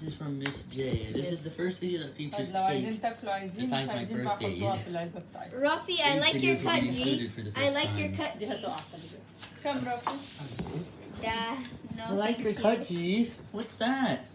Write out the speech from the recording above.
This is from Miss J. This yes. is the first video that features cake, besides my birthdays. Rafi, I like your cut, G. I like your cut, G. Come, Rafi. Yeah, no, I like your cute. cut, G. What's that?